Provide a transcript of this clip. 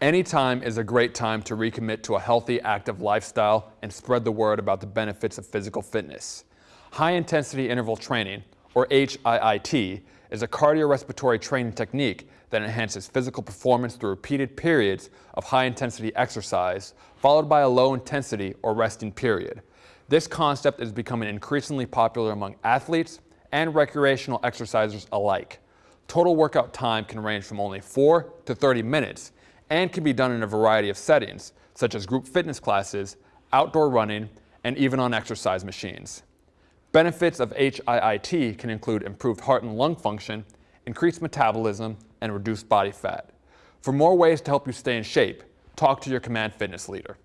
Anytime is a great time to recommit to a healthy, active lifestyle and spread the word about the benefits of physical fitness. High-intensity interval training, or HIIT, is a cardiorespiratory training technique that enhances physical performance through repeated periods of high-intensity exercise, followed by a low-intensity or resting period. This concept is becoming increasingly popular among athletes and recreational exercisers alike. Total workout time can range from only 4 to 30 minutes and can be done in a variety of settings, such as group fitness classes, outdoor running, and even on exercise machines. Benefits of HIIT can include improved heart and lung function, increased metabolism, and reduced body fat. For more ways to help you stay in shape, talk to your Command Fitness leader.